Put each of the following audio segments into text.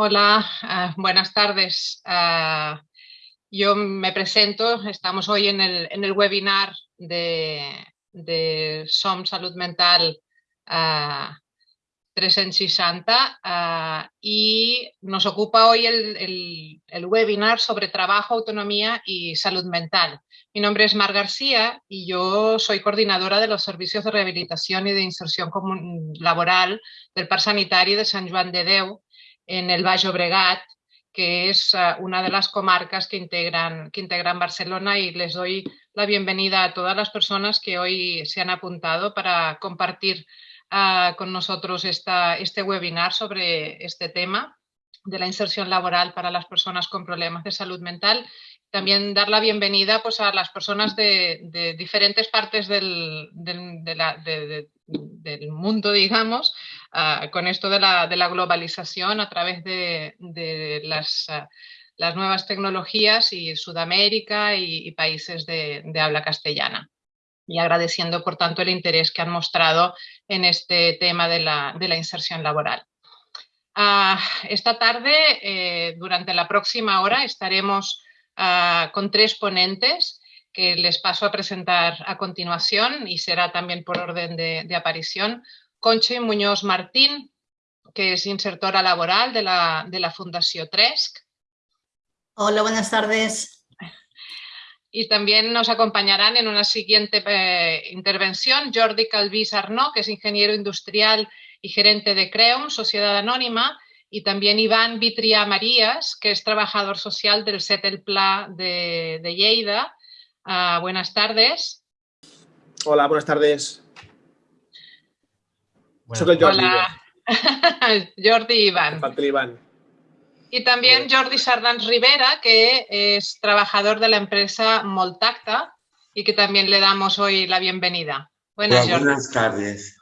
Hola, uh, buenas tardes. Uh, yo me presento, estamos hoy en el, webinar de, SOM Salud Mental uh, 360 uh, y nos ocupa hoy el, el, webinar sobre trabajo, autonomía y salud mental. Mi nombre es Mar García y yo soy coordinadora de los servicios de rehabilitación y de inserción laboral del Par Sanitari de Sant Joan de Déu en el Baix Obregat, que es uh, una de las comarcas que integran, que integran Barcelona y les doy la bienvenida a todas las personas que hoy se han apuntado para compartir uh, con nosotros esta, este webinar sobre este tema de la inserción laboral para las personas con problemas de salud mental. También dar la bienvenida pues, a las personas de, de diferentes partes del, del, de la, de, del mundo, digamos, uh, con esto de la, de la, globalización a través de, las, uh, las, nuevas tecnologías y Sudamérica y, países de, habla castellana y agradeciendo, por tanto, el interés que han mostrado en este tema de la, de la inserción laboral. Uh, esta tarde, eh, durante la próxima hora, estaremos con tres ponentes que les paso a presentar a continuación y será también por orden de, de aparición. Conchi Muñoz Martín, que es insertora laboral de la, de la Fundación Tresc. Hola, buenas tardes y también nos acompañarán en una siguiente eh, intervención Jordi Calvís Arnó, que es ingeniero industrial y gerente de Creum, Sociedad Anónima, y también Iván Vitria Marías, que es trabajador social del CETEL Pla de, de Lleida. Uh, buenas tardes. Hola, buenas tardes. Bueno, Soy Jordi. Hola. Jordi Iván. Y también Jordi Sardans Rivera, que es trabajador de la empresa Moltacta y que también le damos hoy la bienvenida. Buenas, Hola, buenas tardes.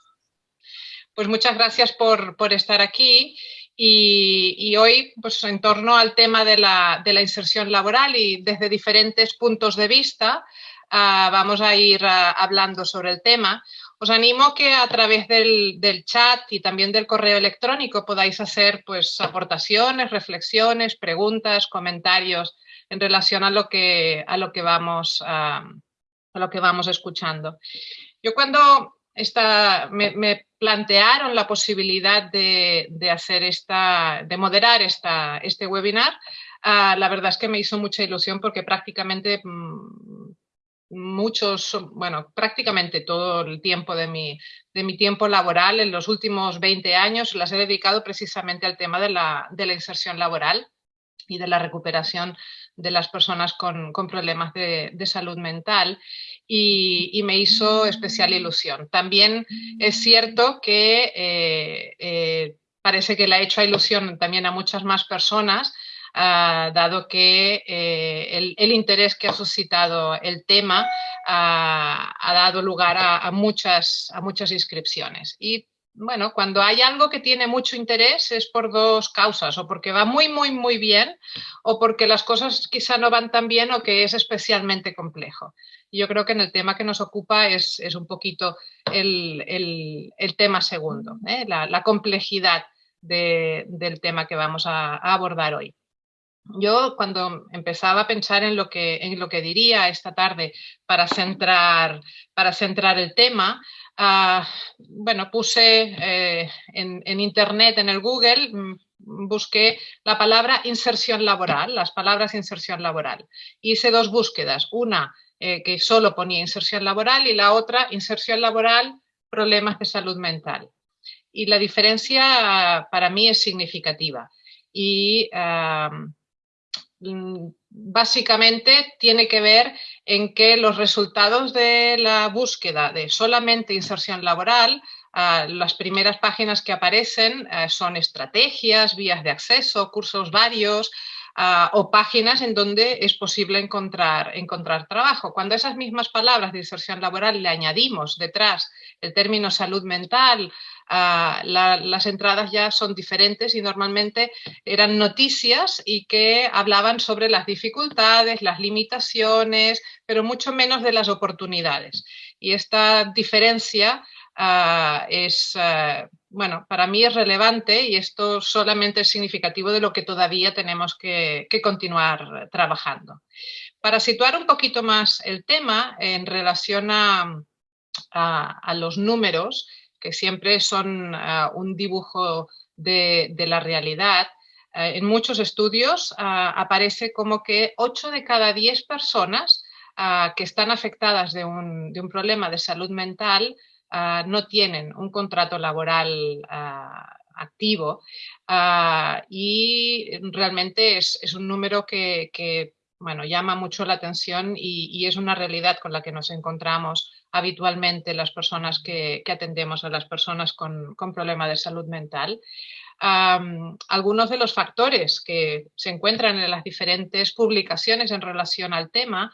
Pues muchas gracias por, por estar aquí y, hoy pues en torno al tema de la, inserción laboral y desde diferentes puntos de vista uh, vamos a ir uh, hablando sobre el tema. Os animo que a través del, chat y también del correo electrónico podáis hacer pues, aportaciones, reflexiones, preguntas, comentarios en relación a lo que, a lo que, vamos, a, a lo que vamos escuchando. Yo cuando me, plantearon la posibilidad de, hacer esta, de moderar esta, este webinar, uh, la verdad es que me hizo mucha ilusión porque prácticamente mmm, muchos, bueno, prácticamente todo el tiempo de mi, de mi tiempo laboral, en los últimos 20 años, las he dedicado precisamente al tema de la, de la inserción laboral y de la recuperación de las personas con, con problemas de, de, salud mental y, y, me hizo especial ilusión. También es cierto que eh, eh, parece que le ha hecho ilusión también a muchas más personas uh, dado que eh, el, el, interés que ha suscitado el tema uh, ha dado lugar a, a, muchas, a muchas inscripciones. Y bueno, cuando hay algo que tiene mucho interés es por dos causas, o porque va muy, muy, muy bien, o porque las cosas quizá no van tan bien o que es especialmente complejo. Yo creo que en el tema que nos ocupa es, es un poquito el, el, el tema segundo, ¿eh? la, complejidad de, del tema que vamos a, a abordar hoy yo cuando empezaba a pensar en lo que, en lo que diría esta tarde para centrar, para centrar el tema, bueno, puse eh, en, Internet, en el Google, mm, busqué la palabra inserción laboral, las palabras inserción laboral. Hice dos búsquedas, una eh, que solo ponía inserción laboral y la otra inserción laboral, problemas de salud mental. Y la diferencia para mí es significativa. Y Mm, básicamente tiene que ver en que los resultados de la búsqueda de solamente inserción laboral, uh, las primeras páginas que aparecen uh, son estrategias, vías de acceso, cursos varios, Uh, o páginas en donde es posible encontrar, encontrar trabajo. Cuando esas mismas palabras de inserción laboral le añadimos detrás el término salud mental, la, las entradas ya son diferentes y normalmente eran noticias y que hablaban sobre las dificultades, las limitaciones, pero mucho menos de las oportunidades. Y esta diferencia ah, es, ah, bueno, para mí es relevante y esto solamente es significativo de lo que todavía tenemos que, continuar trabajando. Para situar un poquito más el tema en relación a, los números, que siempre son un dibujo de, de la realidad, eh, en muchos estudios ah, aparece como que 8 de cada 10 personas que están afectadas de un, problema de salud mental no tienen un contrato laboral activo. Y realmente es, un número que, bueno, llama mucho la atención y, es una realidad con la que nos encontramos habitualmente las personas que, atendemos a las personas con, problemas de salud mental. Algunos de los factores que se encuentran en las diferentes publicaciones en relación al tema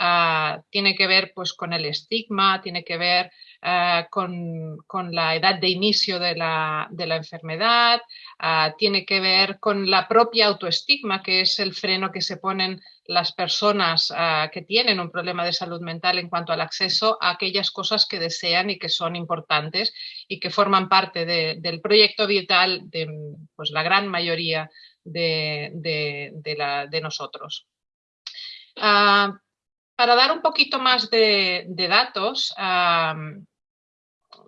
uh, tiene que ver pues, con el estigma, tiene que ver ah, con, con, la edad de inicio de la, de la enfermedad, ah, tiene que ver con la propia autoestigma, que es el freno que se ponen las personas que tienen un problema de salud mental en cuanto al acceso a aquellas cosas que desean y que son importantes y que forman parte del proyecto vital de pues, la gran mayoría de, de nosotros. Para dar un poquito más de, datos,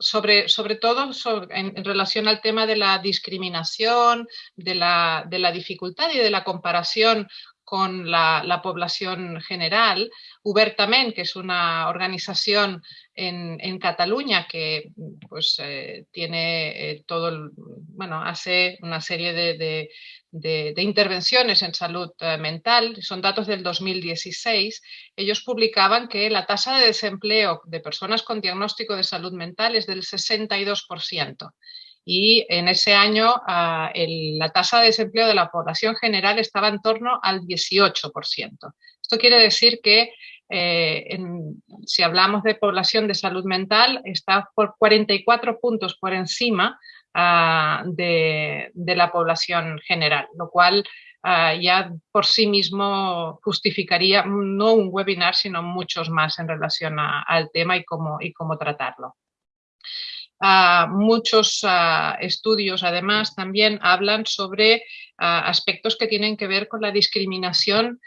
sobre, sobre, todo en, relación al tema de la discriminación, de la, de la dificultad y de la comparación con la, población general. Ubertament, que es una organización en, Cataluña que pues, eh, tiene eh, todo, bueno, hace una serie de, intervenciones en salud eh, mental, son datos del 2016, ellos publicaban que la tasa de desempleo de personas con diagnóstico de salud mental es del 62% y en ese año ah, la tasa de desempleo de la población general estaba en torno al 18%. Esto quiere decir que eh, si hablamos de población de salud mental, está por 44 puntos por encima ah, de, la población general, lo cual ah, ya por sí mismo justificaría no un webinar, sino muchos más en relación al tema y cómo, y cómo tratarlo muchos estudios, además, también hablan sobre aspectos que tienen que ver con la discriminación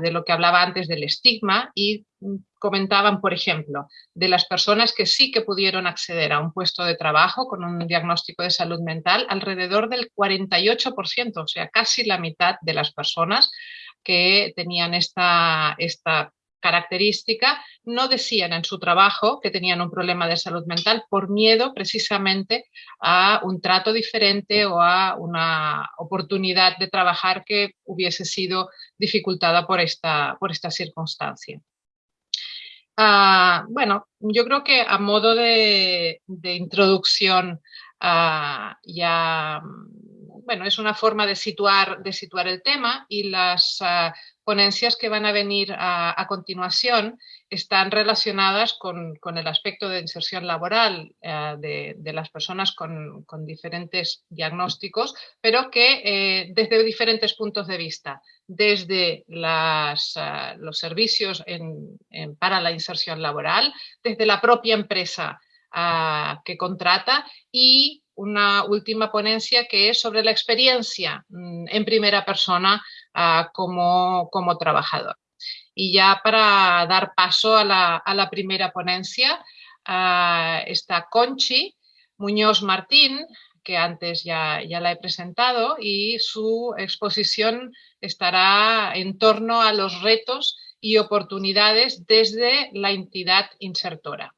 de lo que hablaba antes del estigma y mm, comentaban, por ejemplo, de las personas que sí que pudieron acceder a un puesto de trabajo con un diagnóstico de salud mental, alrededor del 48%, o sea, casi la mitad de las personas que tenían esta, esta característica, no decían en su trabajo que tenían un problema de salud mental por miedo precisamente a un trato diferente o a una oportunidad de trabajar que hubiese sido dificultada por esta, por esta circunstancia. Ah, bueno, yo creo que a modo de, introducción ah, ya bueno, es una forma de situar, de situar el tema y las ah, ponencias que van a venir a, continuación están relacionadas con, el aspecto de inserción laboral eh, de, las personas con, diferentes diagnósticos, pero que eh, desde diferentes puntos de vista, desde eh, los servicios para la inserción laboral, desde la propia empresa que contrata y una última ponencia que es sobre la experiencia mm, en primera persona como, como, trabajador. Y ya para dar paso a la, primera ponencia ah, está Conchi Muñoz Martín, que antes ya, ya la he presentado, y su exposición estará en torno a los retos y oportunidades desde la entidad insertora.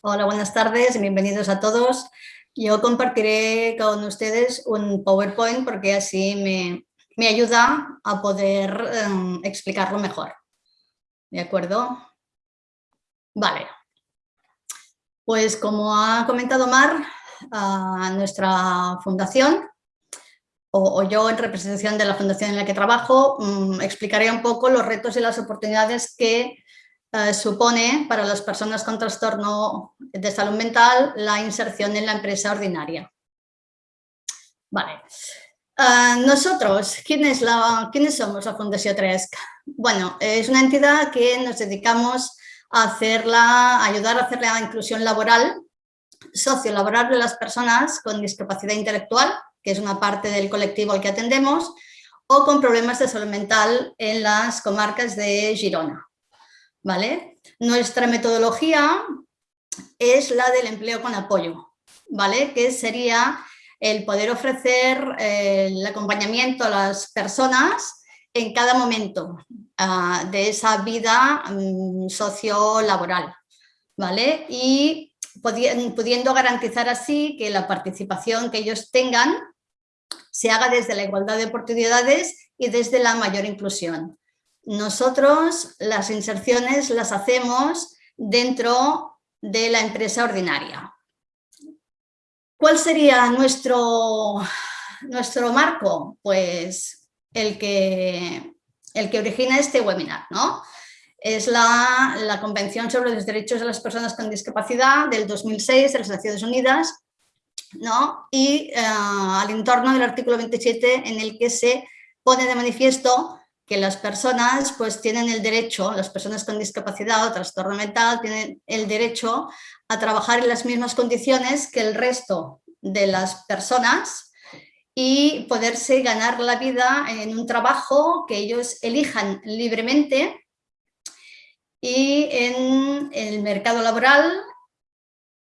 Hola, buenas tardes, bienvenidos a todos. Yo compartiré con ustedes un PowerPoint porque así me, ayuda a poder em, explicarlo mejor. ¿De acuerdo? Vale. Pues como ha comentado Mar, nuestra fundación, o, yo en representación de la fundación en la que trabajo, mm, explicaré un poco los retos y las oportunidades que eh, supone para las personas con trastorno de salud mental la inserción en la empresa ordinaria. Vale. Eh, nosotros, ¿quiénes, la, ¿quiénes somos la Fundación Tresc? Bueno, es una entidad que nos dedicamos a, ayudar a hacer la inclusión laboral sociolaboral de las personas con discapacidad intelectual, que es una parte del colectivo al que atendemos, o con problemas de salud mental en las comarcas de Girona. ¿Vale? Nuestra metodología es la del empleo con apoyo, ¿vale? que sería el poder ofrecer eh, el acompañamiento a las personas en cada momento ah, de esa vida um, sociolaboral. ¿vale? Y pudiendo garantizar así que la participación que ellos tengan se haga desde la igualdad de oportunidades y desde la mayor inclusión. Nosotros las inserciones las hacemos dentro de la empresa ordinaria. ¿Cuál sería nuestro, nuestro marco? Pues el que, el que origina este webinar, ¿no? Es la, la Convención sobre los Derechos de las Personas con Discapacidad del 2006 de las Naciones Unidas, ¿no? y eh, al entorno del artículo 27 en el que se pone de manifiesto que las personas pues tienen el derecho, las personas con discapacidad o trastorno mental tienen el derecho a trabajar en las mismas condiciones que el resto de las personas y poderse ganar la vida en un trabajo que ellos elijan libremente y en el mercado laboral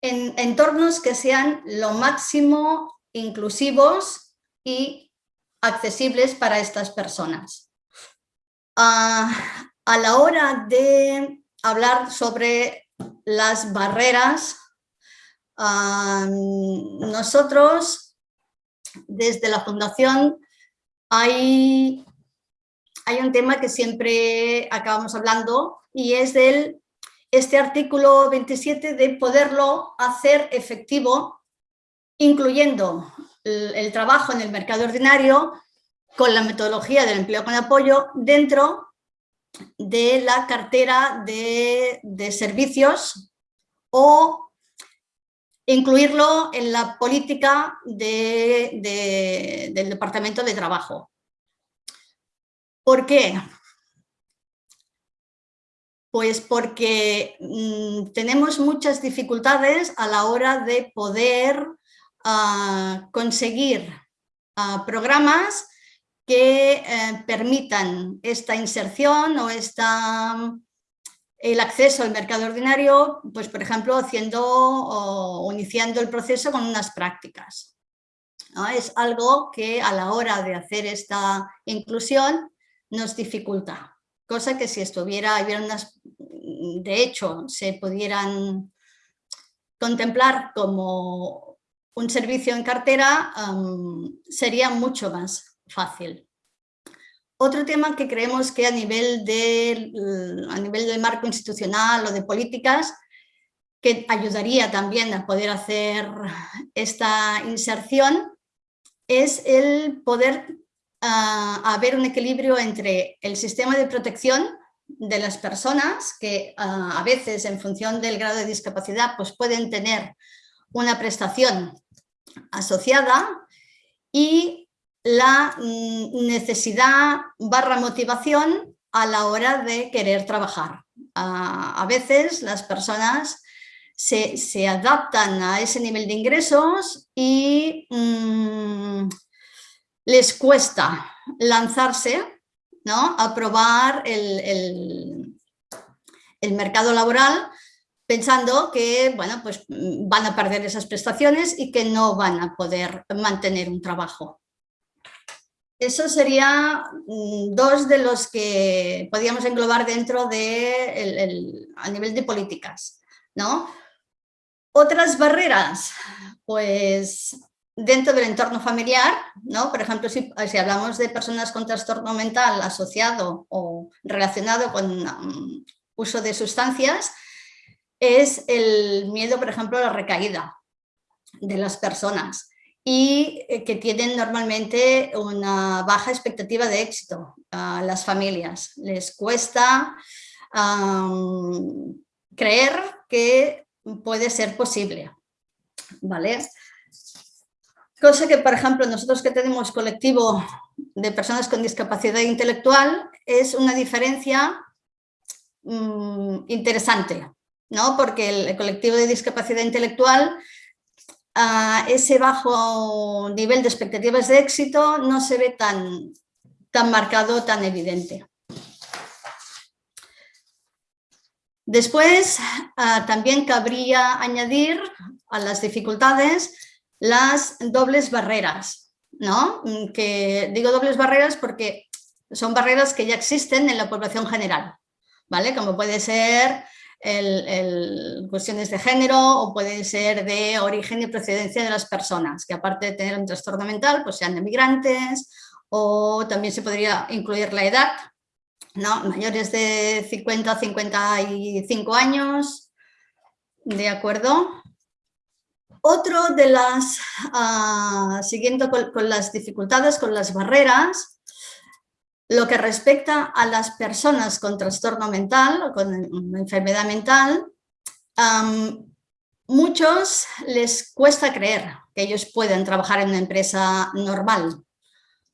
en entornos que sean lo máximo inclusivos y accesibles para estas personas. Ah, a la hora de hablar sobre las barreras, nosotros desde la Fundación hay, hay un tema que siempre acabamos hablando y es del este artículo 27 de poderlo hacer efectivo, incluyendo el, trabajo en el mercado ordinario con la metodología del empleo con apoyo dentro de la cartera de, servicios o incluirlo en la política del Departamento de Trabajo. ¿Por qué? Pues porque mm, tenemos muchas dificultades a la hora de poder ah, conseguir ah, programas que eh, permitan esta inserción o esta, el acceso al mercado ordinario, pues por ejemplo haciendo o iniciando el proceso con unas prácticas. Es algo que a la hora de hacer esta inclusión nos dificulta cosa que si estuviera, unas, de hecho, se pudieran contemplar como un servicio en cartera, sería mucho más fácil. Otro tema que creemos que a nivel, de, a nivel del marco institucional o de políticas, que ayudaría también a poder hacer esta inserción, es el poder a haber un equilibrio entre el sistema de protección de las personas que a veces en función del grado de discapacidad pues pueden tener una prestación asociada y la mm, necesidad barra motivación a la hora de querer trabajar. A veces las personas se, adaptan a ese nivel de ingresos y mm, les cuesta lanzarse ¿no? a probar el, el, mercado laboral pensando que bueno, pues van a perder esas prestaciones y que no van a poder mantener un trabajo. Eso sería mm, dos de los que podríamos englobar dentro de a nivel de políticas. ¿no? Otras barreras, pues dentro del entorno familiar, ¿no? por ejemplo, si, hablamos de personas con trastorno mental asociado o relacionado con um, uso de sustancias, es el miedo, por ejemplo, a la recaída de las personas y eh, que tienen normalmente una baja expectativa de éxito a las familias. Les cuesta creer que puede ser posible. ¿Vale? Cosa que, por ejemplo, nosotros que tenemos colectivo de personas con discapacidad intelectual es una diferencia mm, interesante, ¿no? porque el colectivo de discapacidad intelectual ese bajo nivel de expectativas de éxito no se ve tan, tan marcado, tan evidente. Después, ah, también cabría añadir a las dificultades las dobles barreras, ¿no? Que digo dobles barreras porque son barreras que ya existen en la población general, ¿vale? Como puede ser el, cuestiones de género o puede ser de origen y procedencia de las personas, que aparte de tener un trastorno mental, pues sean emigrantes o también se podría incluir la edad, ¿no? mayores de 50 a 55 años, ¿de acuerdo? Otro de las, uh, siguiendo con, las dificultades, con las barreras, lo que respecta a las personas con trastorno mental o con enfermedad mental, muchos les cuesta creer que ellos pueden trabajar en una empresa normal,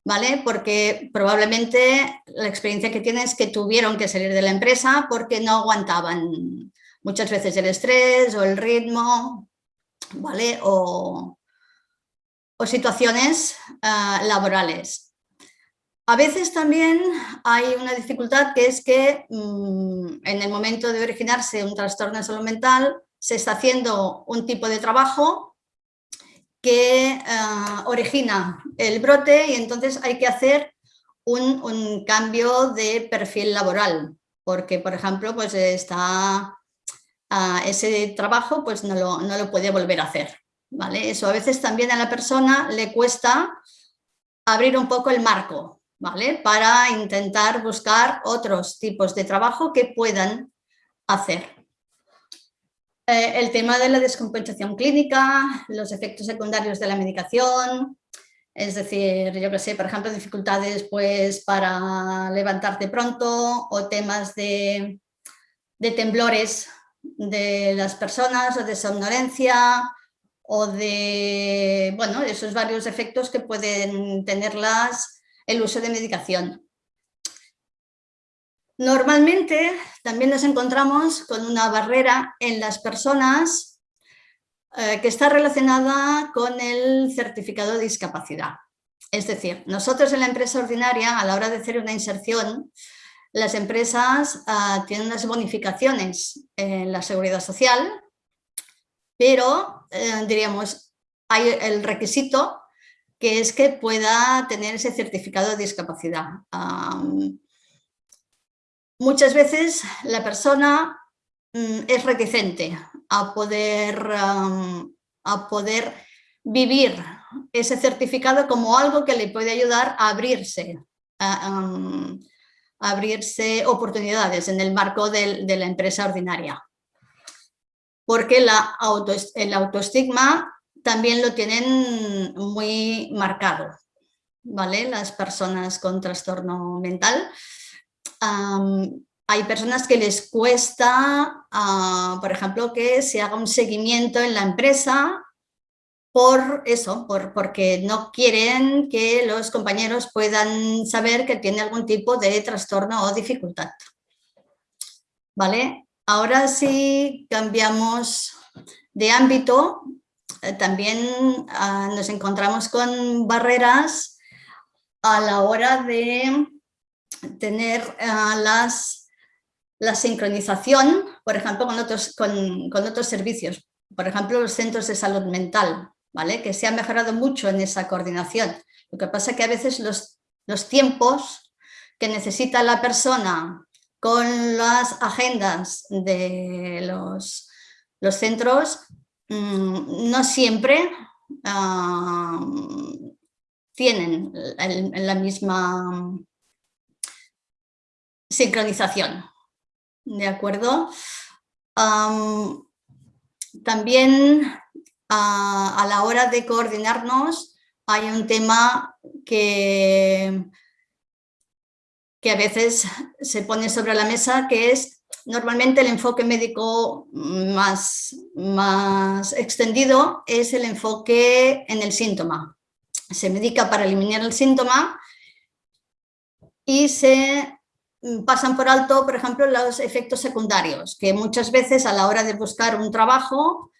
¿vale? Porque probablemente la experiencia que tienen es que tuvieron que salir de la empresa porque no aguantaban muchas veces el estrés o el ritmo, ¿vale? O, situaciones uh, laborales. A veces también hay una dificultad que es que mm, en el momento de originarse un trastorno de salud mental se está haciendo un tipo de trabajo que eh, origina el brote y entonces hay que hacer un, cambio de perfil laboral porque por ejemplo pues está ah, ese trabajo pues no lo, no lo puede volver a hacer ¿vale? eso a veces también a la persona le cuesta abrir un poco el marco ¿vale? Para intentar buscar otros tipos de trabajo que puedan hacer. Eh, el tema de la descompensación clínica, los efectos secundarios de la medicación, es decir, yo que sé, por ejemplo, dificultades pues para levantarte pronto o temas de, de temblores de las personas o de somnolencia o de, bueno, esos varios efectos que pueden tenerlas el uso de medicación. Normalmente también nos encontramos con una barrera en las personas eh, que está relacionada con el certificado de discapacidad. Es decir, nosotros en la empresa ordinaria, a la hora de hacer una inserción, las empresas ah, tienen unas bonificaciones en la seguridad social, pero eh, diríamos, hay el requisito que es que pueda tener ese certificado de discapacidad. muchas veces la persona mm, es reticente a poder, a poder vivir ese certificado como algo que le puede ayudar a abrirse, a, abrirse oportunidades en el marco de la empresa ordinaria. Porque la el autoestigma también lo tienen muy marcado, ¿vale? Las personas con trastorno mental. hay personas que les cuesta, ah, por ejemplo, que se haga un seguimiento en la empresa por eso, por, porque no quieren que los compañeros puedan saber que tiene algún tipo de trastorno o dificultad. ¿Vale? Ahora sí cambiamos de ámbito también ah, nos encontramos con barreras a la hora de tener ah, las, la sincronización, por ejemplo, con otros, con, otros servicios, por ejemplo, los centros de salud mental, ¿vale? que se ha mejorado mucho en esa coordinación. Lo que pasa es que a veces los, los tiempos que necesita la persona con las agendas de los, los centros Mm, no siempre tienen la misma sincronización. ¿De acuerdo? también a la hora de coordinarnos hay un tema que, que a veces se pone sobre la mesa que es Normalmente el enfoque médico más, más extendido es el enfoque en el síntoma. Se medica para eliminar el síntoma y se pasan por alto, por ejemplo, los efectos secundarios, que muchas veces a la hora de buscar un trabajo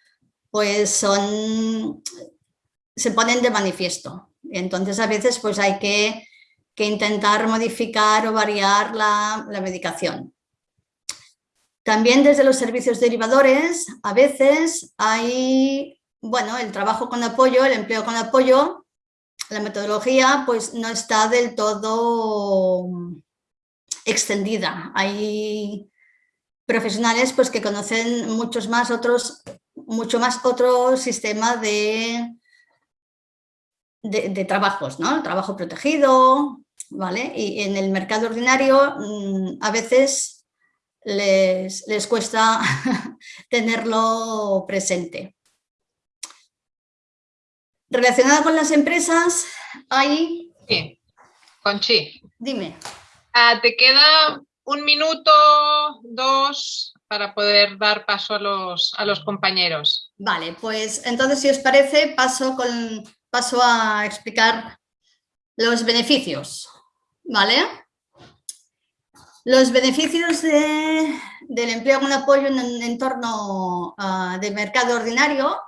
pues son, se ponen de manifiesto. Entonces a veces pues hay que, intentar modificar o variar la, la medicación. También desde los servicios derivadores a veces hay, bueno, el trabajo con apoyo, el empleo con apoyo, la metodología pues no está del todo extendida. Hay profesionales pues que conocen muchos más otros, mucho más otro sistema de, de, trabajos, ¿no? El trabajo protegido, ¿vale? Y en el mercado ordinario mm, a veces les, les cuesta tenerlo presente. Relacionada con las empresas, hay... Sí, Conchi. Dime. Ah, te queda un minuto, dos, para poder dar paso a los, a los compañeros. Vale, pues entonces si os parece paso, con, paso a explicar los beneficios, ¿vale? Los beneficios del empleo con apoyo en un entorno uh, de mercado ordinario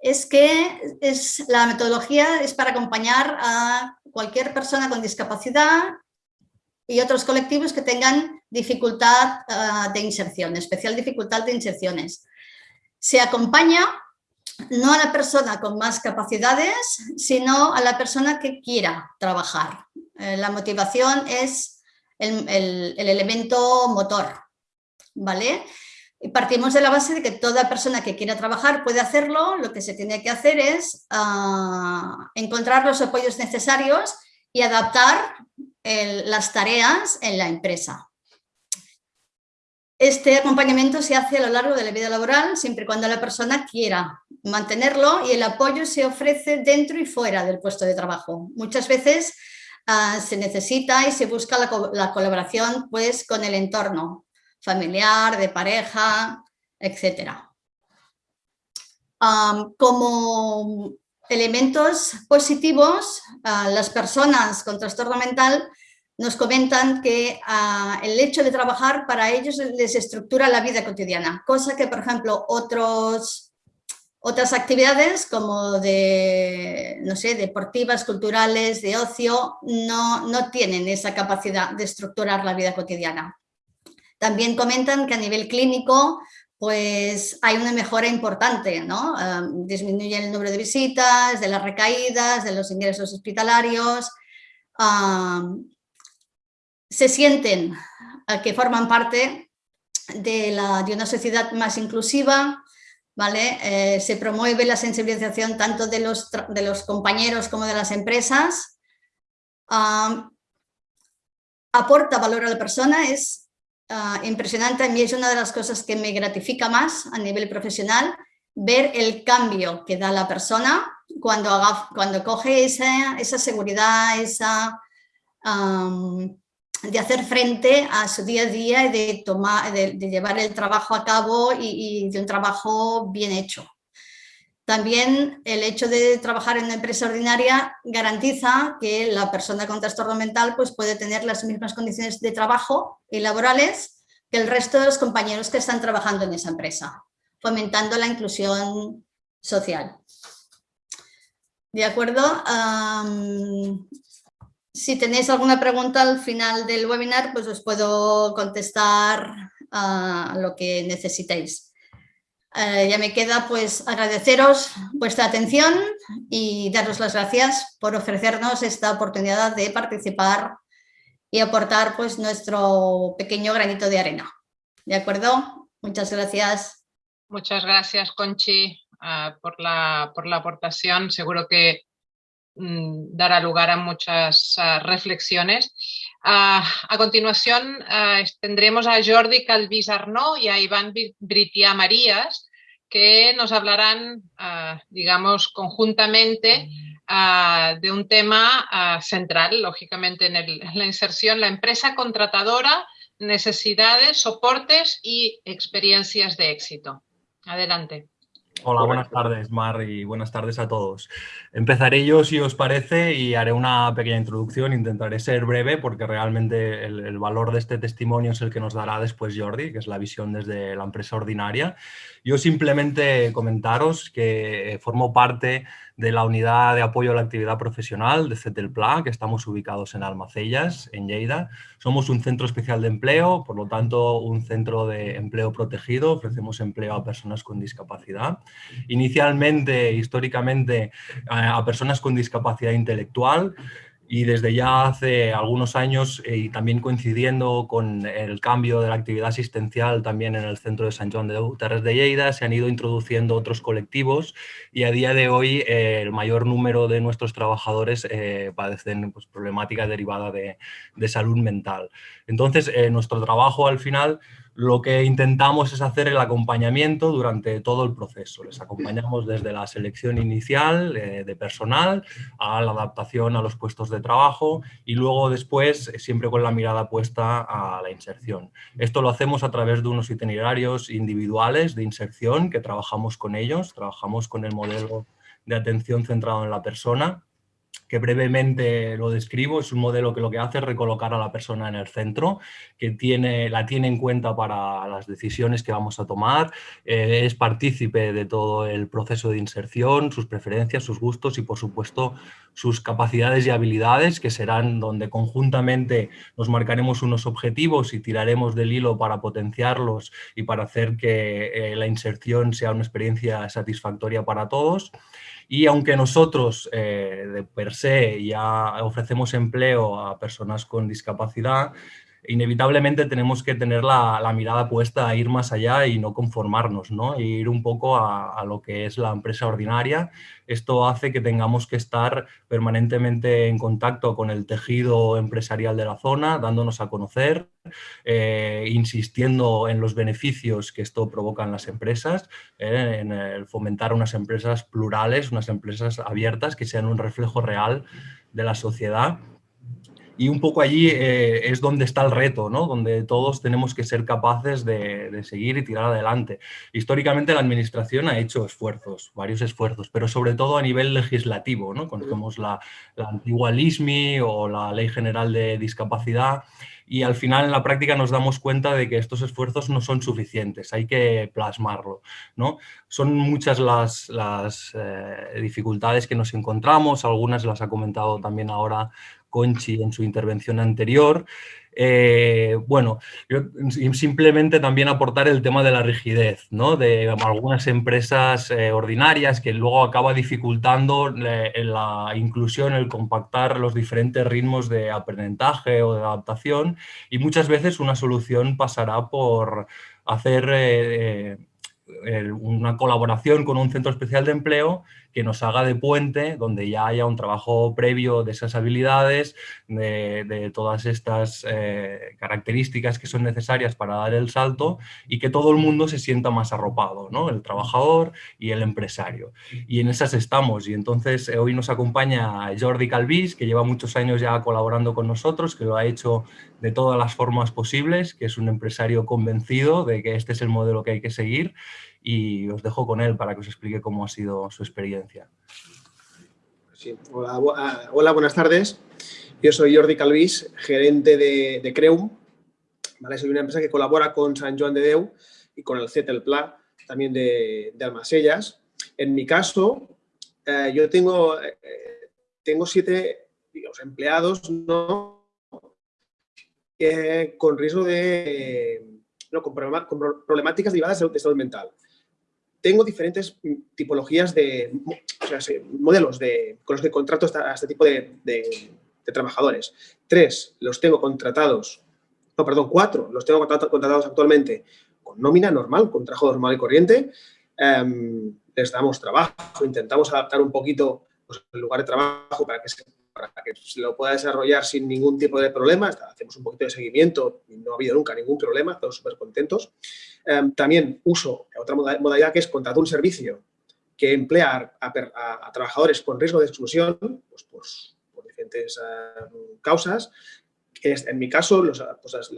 es que es, la metodología es para acompañar a cualquier persona con discapacidad y otros colectivos que tengan dificultad ah, de inserción, especial dificultad de inserciones. Se acompaña no a la persona con más capacidades, sino a la persona que quiera trabajar. Eh, la motivación es el, el elemento motor, ¿vale? Y partimos de la base de que toda persona que quiera trabajar puede hacerlo, lo que se tiene que hacer es ah, encontrar los apoyos necesarios y adaptar las tareas en la empresa. Este acompañamiento se hace a lo largo de la vida laboral, siempre y cuando la persona quiera mantenerlo y el apoyo se ofrece dentro y fuera del puesto de trabajo. Muchas veces ah, se necesita y se busca la, la colaboración pues, con el entorno, familiar, de pareja, etc. como elementos positivos, las personas con trastorno mental nos comentan que el hecho de trabajar para ellos les estructura la vida cotidiana, cosa que, por ejemplo, otros, otras actividades como de, no sé, deportivas, culturales, de ocio, no, no tienen esa capacidad de estructurar la vida cotidiana. También comentan que a nivel clínico pues hay una mejora importante, ¿no? disminuye el número de visitas, de las recaídas, de los ingresos hospitalarios. se sienten que forman parte de, la, de, una sociedad más inclusiva, ¿vale? Eh, se promueve la sensibilización tanto de los, de los compañeros como de las empresas. aporta valor a la persona, es Ah, impresionante. A mí es una de las cosas que me gratifica más a nivel profesional, ver el cambio que da la persona cuando, haga, cuando coge esa, esa seguridad, esa, de hacer frente a su día a día y de, tomar, de, llevar el trabajo a cabo y, de un trabajo bien hecho. También el hecho de trabajar en una empresa ordinaria garantiza que la persona con trastorno mental pues, puede tener las mismas condiciones de trabajo y laborales que el resto de los compañeros que están trabajando en esa empresa, fomentando la inclusión social. ¿De acuerdo? Si tenéis alguna pregunta al final del webinar, pues os puedo contestar a lo que necesitéis. Eh, ya me queda pues agradeceros vuestra atención y daros las gracias por ofrecernos esta oportunidad de participar y aportar pues nuestro pequeño granito de arena. ¿De acuerdo? Muchas gracias. Muchas gracias, Conchi, ah, por, la, por la aportación. Seguro que dará lugar a muchas reflexiones. A continuación tendremos a Jordi Calvis Arnó y a Iván Britia Marías, que nos hablarán, digamos, conjuntamente de un tema central, lógicamente, en, la inserción, la empresa contratadora, necesidades, soportes y experiencias de éxito. Adelante. Hola, buenas tardes, Mar, y buenas tardes a todos. Empezaré yo, si os parece, y haré una pequeña introducción. Intentaré ser breve porque realmente el, valor de este testimonio es el que nos dará después Jordi, que es la visión desde la empresa ordinaria. Yo simplemente comentaros que formo parte de la unidad de apoyo a la actividad profesional de CETELPLA, que estamos ubicados en Almacellas, en Lleida. Somos un centro especial de empleo, por lo tanto un centro de empleo protegido, ofrecemos empleo a personas con discapacidad. Inicialmente, históricamente, a personas con discapacidad intelectual, y desde ya hace algunos años eh, y también coincidiendo con el cambio de la actividad asistencial también en el centro de San Juan de Terres de Lleida, se han ido introduciendo otros colectivos y a día de hoy eh, el mayor número de nuestros trabajadores eh, padecen pues, problemáticas derivadas de, de, salud mental. Entonces, nuestro trabajo al final lo que intentamos es hacer el acompañamiento durante todo el proceso. Les acompañamos desde la selección inicial eh, de personal a la adaptación a los puestos de trabajo y luego después eh, siempre con la mirada puesta a la inserción. Esto lo hacemos a través de unos itinerarios individuales de inserción que trabajamos con ellos, trabajamos con el modelo de atención centrado en la persona que brevemente lo describo, es un modelo que lo que hace es recolocar a la persona en el centro, que tiene, la tiene en cuenta para las decisiones que vamos a tomar, eh, es partícipe de todo el proceso de inserción, sus preferencias, sus gustos y por supuesto sus capacidades y habilidades, que serán donde conjuntamente nos marcaremos unos objetivos y tiraremos del hilo para potenciarlos y para hacer que eh, la inserción sea una experiencia satisfactoria para todos. Y aunque nosotros eh, de per se ya ofrecemos empleo a personas con discapacidad, inevitablemente tenemos que tener la, mirada puesta a ir más allá y no conformarnos, ¿no? E ir un poco a, lo que es la empresa ordinaria. Esto hace que tengamos que estar permanentemente en contacto con el tejido empresarial de la zona, dándonos a conocer, eh, insistiendo en los beneficios que esto provoca en las empresas, eh, en fomentar unas empresas plurales, unas empresas abiertas que sean un reflejo real de la sociedad y un poco allí eh, es donde está el reto, ¿no? donde todos tenemos que ser capaces de, seguir y tirar adelante. Históricamente la Administración ha hecho esfuerzos, varios esfuerzos, pero sobre todo a nivel legislativo. ¿no? Conocemos la, la antigua LISMI o la Ley General de Discapacidad y al final en la práctica nos damos cuenta de que estos esfuerzos no son suficientes, hay que plasmarlo. ¿no? Son muchas las, las eh, dificultades que nos encontramos, algunas las ha comentado también ahora Conchi en su intervención anterior. Eh, bueno, simplemente también aportar el tema de la rigidez, ¿no? de algunas empresas eh, ordinarias que luego acaba dificultando eh, la inclusión, el compactar los diferentes ritmos de aprendizaje o de adaptación y muchas veces una solución pasará por hacer una colaboración con un centro especial de empleo que nos haga de puente, donde ya haya un trabajo previo de esas habilidades, de, todas estas eh, características que son necesarias para dar el salto y que todo el mundo se sienta más arropado, ¿no? el trabajador y el empresario. Y en esas estamos y entonces eh, hoy nos acompaña Jordi Calvis, que lleva muchos años ya colaborando con nosotros, que lo ha hecho de todas las formas posibles, que es un empresario convencido de que este es el modelo que hay que seguir y os dejo con él para que os explique cómo ha sido su experiencia. hola, hola, buenas tardes. Yo soy Jordi Calvis, gerente de, de Creum. ¿vale? Soy una empresa que colabora con San Joan de Deu y con el CETEL Pla, también de, de Almasellas. En mi caso, eh, yo tengo, eh, tengo siete empleados ¿no? Eh, con riesgo de... No, con, problemáticas derivadas de salud mental tengo diferentes tipologías de modelos de, con los que contrato a este tipo de, trabajadores. Tres los tengo contratados, no, perdón, cuatro los tengo contratados actualmente con nómina normal, con trabajo normal y corriente. Em, les damos trabajo, intentamos adaptar un poquito pues, el lugar de trabajo para que se para que se lo pueda desarrollar sin ningún tipo de problema. Hacemos un poquito de seguimiento y no ha habido nunca ningún problema, todos súper contentos. Em, también uso otra modalidad que es contratar un servicio que emplea a, trabajadores con riesgo de exclusión pues, por, diferentes em, causas. en mi caso, los, pues,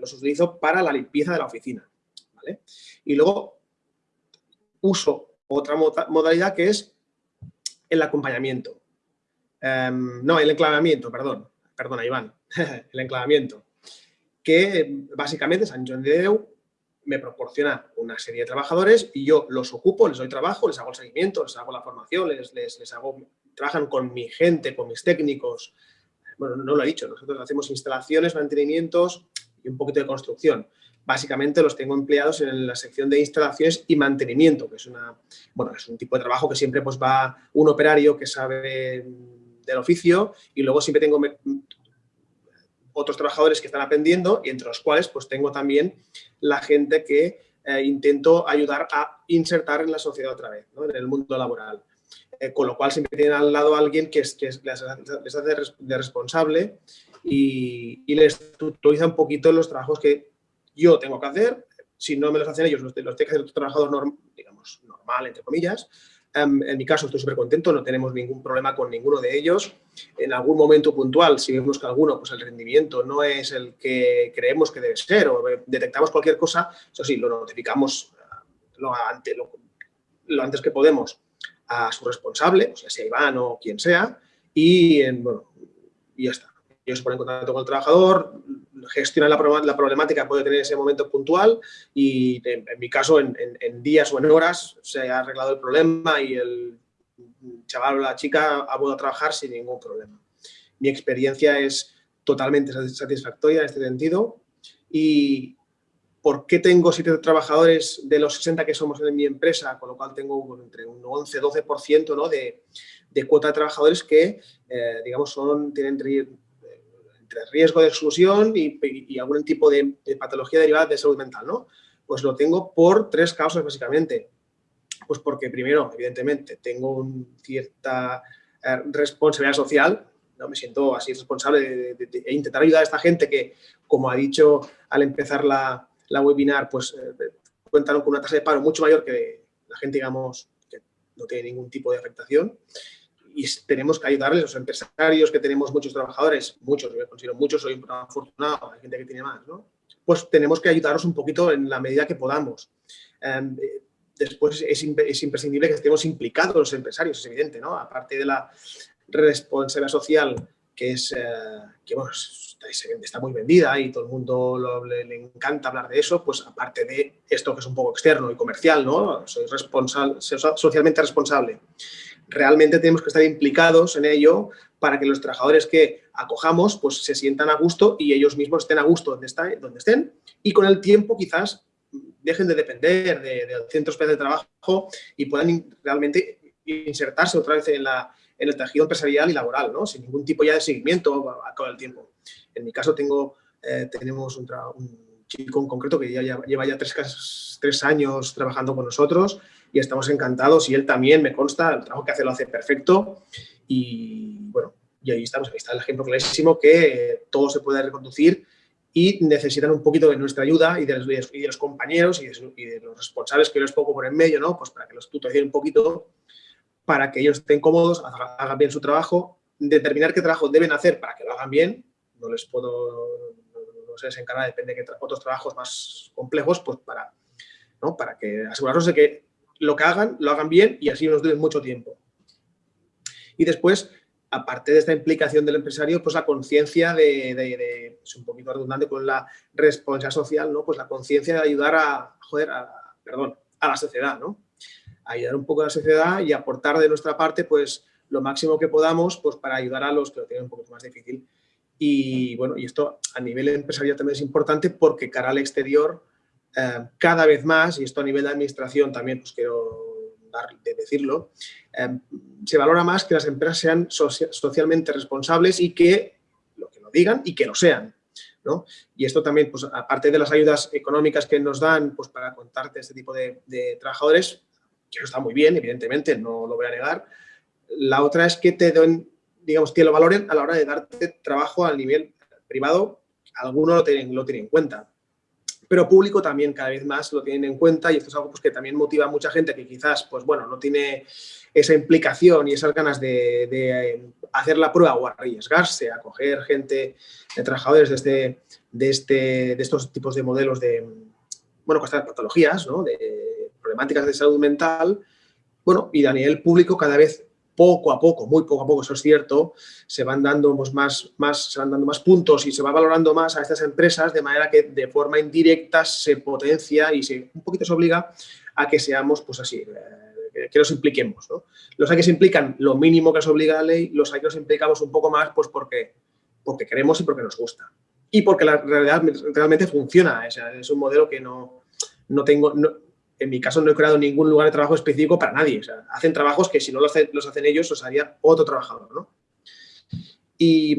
los utilizo para la limpieza de la oficina. Y luego uso otra modalidad que es el acompañamiento. Em, no, el enclavamiento, perdón. Perdona, Iván. el enclavamiento. Que básicamente San John de Deu me proporciona una serie de trabajadores y yo los ocupo, les doy trabajo, les hago el seguimiento, les hago la formación, les, les, hago, trabajan con mi gente, con mis técnicos. Bueno, no lo he dicho, nosotros hacemos instalaciones, mantenimientos y un poquito de construcción. Básicamente los tengo empleados en la sección de instalaciones y mantenimiento, que es, una, bueno, es un tipo de trabajo que siempre pues, va un operario que sabe del oficio y luego siempre tengo otros trabajadores que están aprendiendo y entre los cuales pues tengo también la gente que eh, intento ayudar a insertar en la sociedad otra vez, en el mundo laboral. Eh, con lo cual siempre tienen al lado a alguien que, es, que les, hace de responsable y, les tutoriza un poquito los trabajos que yo tengo que hacer. Si no me los hacen ellos, los, los que hacer otro trabajador, digamos, normal, entre comillas, Em, en mi caso estoy súper contento, no tenemos ningún problema con ninguno de ellos. En algún momento puntual, si vemos que alguno, pues el rendimiento no es el que creemos que debe ser o detectamos cualquier cosa, eso sí, lo notificamos eh, lo antes, que podemos a su responsable, o sea, sea Iván o quien sea, y, bueno, y ya está. Ellos se ponen en contacto con el trabajador, gestionan la, problemática puede tener en ese momento puntual y en, mi caso en, días o en horas se ha arreglado el problema y el chaval o la chica ha podido trabajar sin ningún problema. Mi experiencia es totalmente satisfactoria en este sentido y ¿por qué tengo siete trabajadores de los 60 que somos en mi empresa? Con lo cual tengo entre un 11-12% ¿no? de, cuota de trabajadores que, eh, digamos, son, tienen entre riesgo de exclusión y, algún tipo de, patología derivada de salud mental, ¿no? Pues lo tengo por tres causas, básicamente. Pues porque, primero, evidentemente, tengo una cierta eh, responsabilidad social, ¿no? me siento así responsable de, intentar ayudar a esta gente que, como ha dicho al empezar la, webinar, pues eh, cuentan con una tasa de paro mucho mayor que la gente, digamos, que no tiene ningún tipo de afectación y tenemos que ayudarles, los empresarios que tenemos muchos trabajadores, muchos, yo considero muchos, soy un afortunado, hay gente que tiene más, ¿no? Pues tenemos que ayudarlos un poquito en la medida que podamos. Em, después es, es, imprescindible que estemos implicados los empresarios, es evidente, ¿no? Aparte de la responsabilidad social que es, eh, que bueno, está, muy vendida y todo el mundo le, le, encanta hablar de eso, pues aparte de esto que es un poco externo y comercial, ¿no? Soy responsable, socialmente responsable realmente tenemos que estar implicados en ello para que los trabajadores que acojamos pues, se sientan a gusto y ellos mismos estén a gusto donde, donde estén y con el tiempo quizás dejen de depender de, de centros de trabajo y puedan realmente insertarse otra vez en, la, en el tejido empresarial y laboral, ¿no? sin ningún tipo ya de seguimiento a, todo el tiempo. En mi caso tengo, eh, tenemos un, chico en concreto que ya, lleva ya tres, tres años trabajando con nosotros y estamos encantados y él también, me consta, el trabajo que hace lo hace perfecto y bueno, y ahí estamos, ahí está el ejemplo clarísimo que todo se puede reconducir y necesitan un poquito de nuestra ayuda y de los, y de los compañeros y de, los responsables que yo les pongo por en medio, ¿no? Pues para que los tutoricen un poquito, para que ellos estén cómodos, hagan bien su trabajo, determinar qué trabajo deben hacer para que lo hagan bien, no les puedo, no sé, se encarga, depende de otros trabajos más complejos, pues para, ¿no? para que asegurarnos de que lo que hagan, lo hagan bien y así nos dure mucho tiempo. Y después, aparte de esta implicación del empresario, pues la conciencia de, es un poquito redundante con la responsabilidad social, ¿no? Pues la conciencia de ayudar a, joder, perdón, a la sociedad, ¿no? Ayudar un poco a la sociedad y aportar de nuestra parte, pues, lo máximo que podamos, pues, para ayudar a los que lo tienen un poco más difícil. Y, bueno, y esto a nivel empresarial también es importante porque cara al exterior, eh, cada vez más, y esto a nivel de administración también pues quiero dar, de decirlo, eh, se valora más que las empresas sean socialmente responsables y que lo que lo digan y que lo sean. ¿no? Y esto también, pues aparte de las ayudas económicas que nos dan pues, para contarte este tipo de, trabajadores, que está muy bien, evidentemente, no lo voy a negar, la otra es que te den, digamos, que lo valoren a la hora de darte trabajo a nivel privado, algunos lo tienen, lo tienen en cuenta pero público también cada vez más lo tienen en cuenta y esto es algo pues, que también motiva a mucha gente que quizás pues, bueno, no tiene esa implicación y esas ganas de, eh, hacer la prueba o arriesgarse a coger gente, de trabajadores de, este, de, este, de estos tipos de modelos de, bueno, estas patologías, ¿no? de problemáticas de salud mental Bueno, y a nivel público cada vez poco a poco, muy poco a poco, eso es cierto, se van dando pues, más, más, se van dando más puntos y se va valorando más a estas empresas de manera que de forma indirecta se potencia y se, un poquito se obliga a que seamos pues así, eh, que nos impliquemos. Los hay que se implican lo mínimo que nos obliga la ley, los hay que nos implicamos un poco más pues porque, porque queremos y porque nos gusta. Y porque la realidad realmente funciona, es un modelo que no, no tengo, en mi caso no he creado ningún lugar de trabajo específico para nadie. hacen trabajos que si no los hacen, los hacen ellos, los haría otro trabajador. ¿no? Y,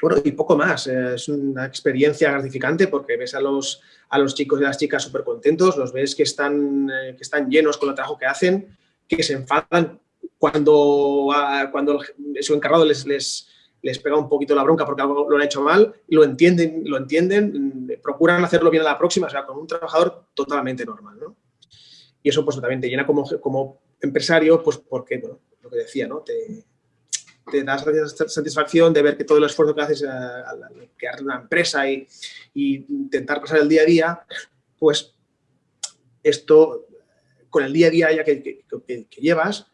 bueno, y poco más. Eh, es una experiencia gratificante porque ves a los, a los chicos y las chicas súper contentos, los ves que están, eh, que están llenos con el trabajo que hacen, que se enfadan cuando, cuando su encargado les, les, les pega un poquito la bronca porque algo lo han hecho mal, lo entienden, lo entienden, procuran hacerlo bien a la próxima, o sea, con un trabajador totalmente normal, ¿no? Y eso pues también te llena como, como empresario, pues porque, bueno, lo que decía, ¿no? Te, te da satisfacción de ver que todo el esfuerzo que haces al crear una empresa y, intentar pasar el día a día, pues esto, con el día a día ya que, que llevas,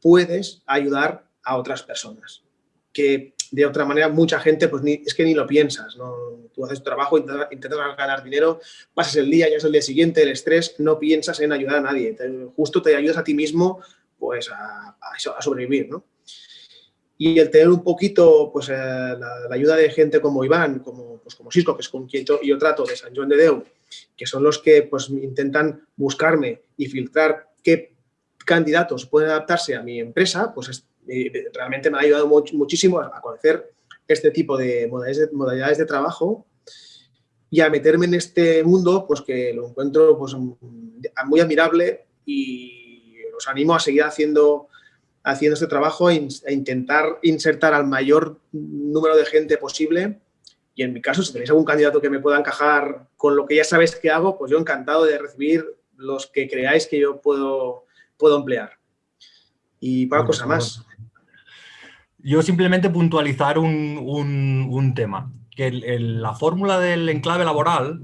puedes ayudar a otras personas. Que de otra manera mucha gente pues es que ni lo piensas, ¿no? tú haces tu trabajo, intentas, intentas, ganar dinero, pasas el día, ya es el día siguiente, el estrés, no piensas en ayudar a nadie, justo te ayudas a ti mismo pues a, sobrevivir. ¿no? Y el tener un poquito pues, eh, la, ayuda de gente como Iván, como, pues, como Cisco, que es con quien yo trato, de San Juan de Deu, que son los que pues, intentan buscarme y filtrar qué candidatos pueden adaptarse a mi empresa, pues es, realmente me ha ayudado muchísimo a, conocer este tipo de modalidades, de trabajo y a meterme en este mundo, pues que lo encuentro pues, muy admirable y os animo a seguir haciendo, haciendo este trabajo e, intentar insertar al mayor número de gente posible y en mi caso, si tenéis algún candidato que me pueda encajar con lo que ya sabéis que hago, pues yo encantado de recibir los que creáis que yo puedo, puedo emplear. Y para cosa más. Yo simplemente puntualizar un, tema, que la fórmula del enclave laboral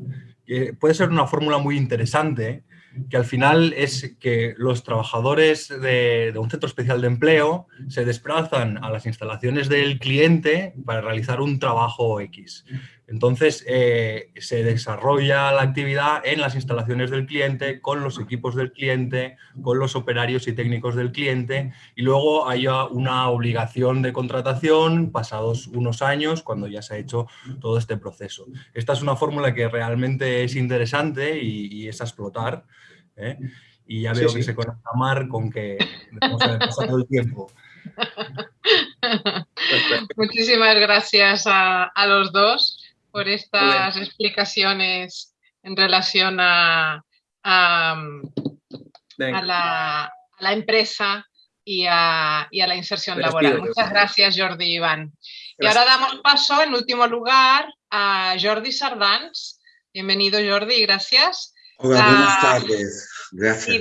puede ser una fórmula muy interesante, que al final es que los trabajadores de, un centro especial de empleo se desplazan a las instalaciones del cliente para realizar un trabajo X. Entonces, eh, se desarrolla la actividad en las instalaciones del cliente, con los equipos del cliente, con los operarios y técnicos del cliente y luego hay una obligación de contratación pasados unos años cuando ya se ha hecho todo este proceso. Esta es una fórmula que realmente es interesante y, es a explotar. ¿eh? Y ya veo que se conecta Mar con que hemos pasado el tiempo. Muchísimas gracias a los dos por estas explicaciones en relación a, a, la, empresa y a, la inserción laboral. Muchas gracias, Jordi y Iván. Y ahora damos paso, en último lugar, a Jordi Sardans. Bienvenido, Jordi, gracias. Hola, buenas tardes. Gracias. Y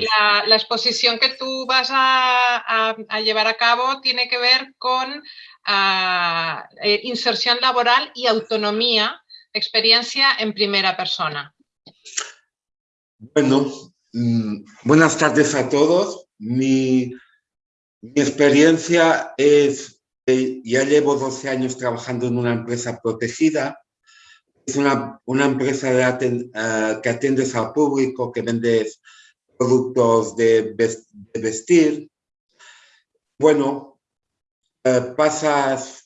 la, exposición que tú vas a, llevar a cabo tiene que ver con eh, inserción laboral y autonomía experiencia en primera persona. Bueno, mm, buenas tardes a todos. Mi, experiencia es, ya llevo 12 años trabajando en una empresa protegida. Es una, empresa de eh, que atiendes al público, que vendes productos de, vestir. Bueno, eh, pasas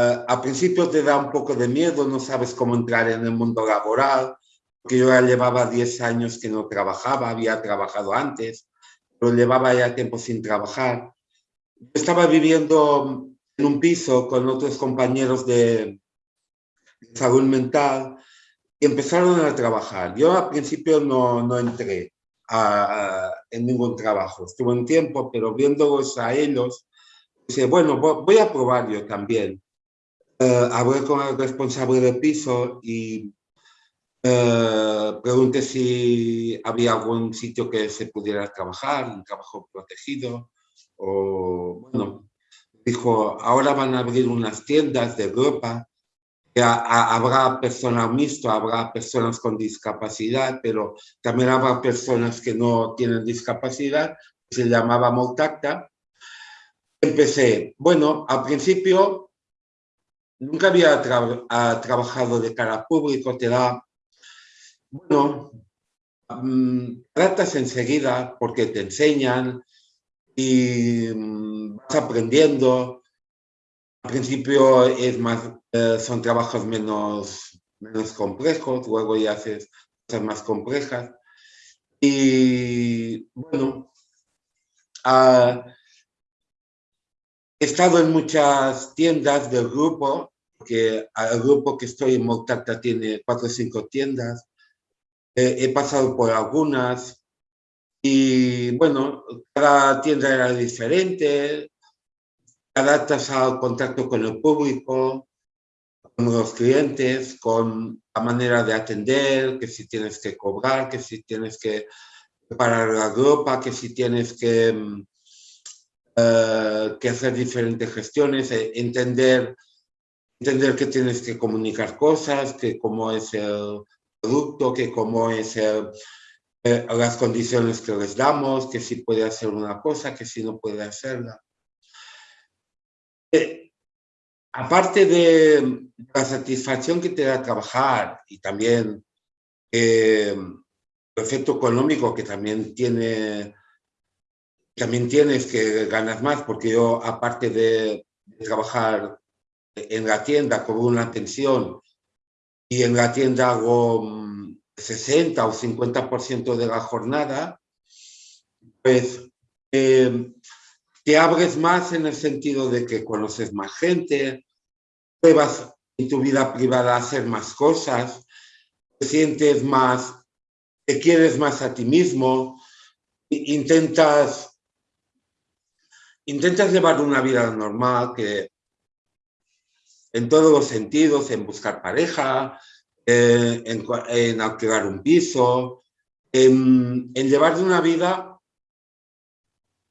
Uh, al principio te da un poco de miedo, no sabes cómo entrar en el mundo laboral, porque yo ya llevaba 10 años que no trabajaba, había trabajado antes, pero llevaba ya tiempo sin trabajar. Estaba viviendo en un piso con otros compañeros de, salud mental y empezaron a trabajar. Yo al principio no, no entré en ningún trabajo, estuve un tiempo, pero viéndolos a ellos, dije, bueno, voy a probar yo también. Eh, hablé con el responsable del piso y eh, pregunté si había algún sitio que se pudiera trabajar, un trabajo protegido. O, bueno, dijo, ahora van a abrir unas tiendas de ropa habrá personas mixtas, habrá personas con discapacidad, pero también habrá personas que no tienen discapacidad, se llamaba Moltacta. Empecé, bueno, al principio nunca había trabajado de cara público, te da, bueno, um, tratas enseguida porque te enseñan y mm, vas aprendiendo. Al principio es más, eh, son trabajos menos, menos complejos, luego ya haces cosas más complejas. Y bueno, he estado en muchas tiendas del grupo, porque el grupo que estoy en Montata tiene cuatro o cinco tiendas. he pasado por algunas y bueno, cada tienda era diferente, adaptas al contacto con el público, con los clientes, con la manera de atender, que si tienes que cobrar, que si tienes que preparar la ropa, que si tienes que, eh, que hacer diferentes gestiones, eh, entender, entender que tienes que comunicar cosas, que cómo es el producto, que cómo es el, eh, las condiciones que les damos, que si puede hacer una cosa, que si no puede hacerla. Eh, aparte de la satisfacción que te da trabajar y también eh, el efecto económico que también tiene, también tienes que ganas más, porque yo aparte de, de trabajar en la tienda con una atención y en la tienda hago 60 o 50% de la jornada, pues eh, te abres más en el sentido de que conoces más gente, pruebas en tu vida privada hacer más cosas, te sientes más, te quieres más a ti mismo, intentas, intentas llevar una vida normal que en todos los sentidos, en buscar pareja, eh, en, alquilar un piso, en, llevar una vida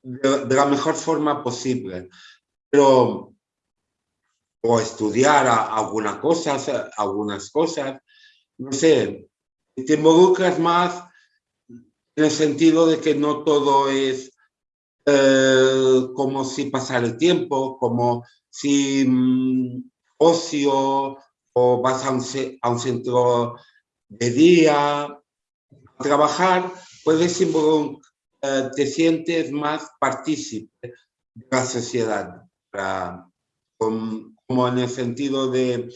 de, la mejor forma posible. Pero, o estudiar algunas cosas, algunas cosas, no sé, te involucras más en el sentido de que no todo es eh, como si pasara el tiempo, como si mm, ocio, o vas a un, centro de día a trabajar, puedes eh, te sientes más partícipe de la sociedad, como en el sentido de,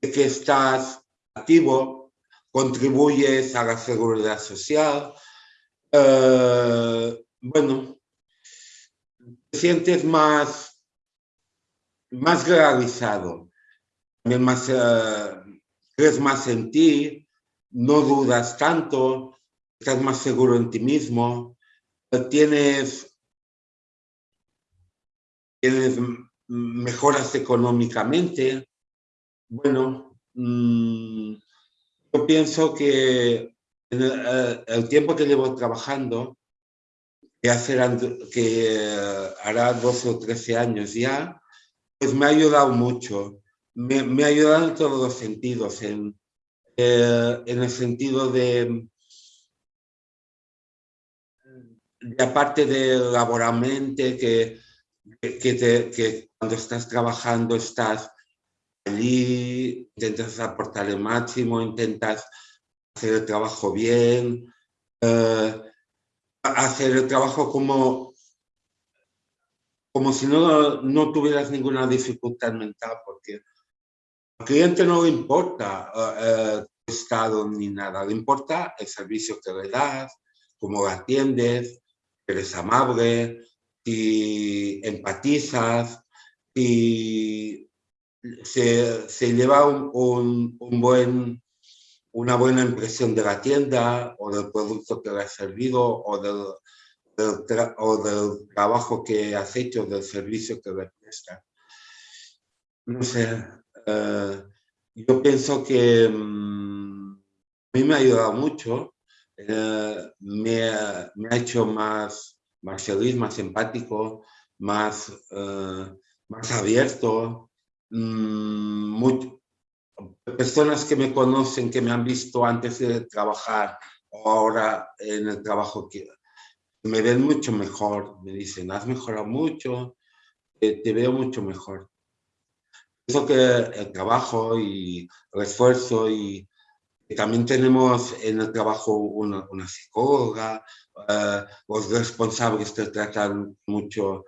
que estás activo, contribuyes a la seguridad social, eh, bueno, te sientes más, más realizado más, eh, crees más en ti, no dudas tanto, estás más seguro en ti mismo, tienes, tienes mejoras económicamente. Bueno, mm, yo pienso que en eh, el, tiempo que llevo trabajando, que, que eh, hará 12 o 13 años ya, pues me ha ayudado mucho me, ha ayudado en todos los sentidos, en, eh, en el sentido de, aparte de laboralmente, que, que, que cuando estás trabajando estás allí, intentas aportar el máximo, intentas hacer el trabajo bien, eh, hacer el trabajo como, como si no, no tuvieras ninguna dificultad mental, porque al cliente no le importa el eh, estado ni nada, le importa el servicio que le das, cómo lo atiendes, eres amable, y empatizas y se, se lleva un, un, buen, una buena impresión de la tienda o del producto que le has servido o del, o del trabajo que has hecho, del servicio que le prestas. No sé, eh, yo pienso que mm, a mí me ha ayudado mucho, eh, me, ha hecho más, más feliz, más empático, más, eh, más abierto, mm, personas que me conocen, que me han visto antes de trabajar o ahora en el trabajo me ven mucho mejor, me dicen, has mejorado mucho, te veo mucho mejor. Eso que el trabajo y el esfuerzo y también tenemos en el trabajo una, psicóloga, eh, los responsables te tratan mucho,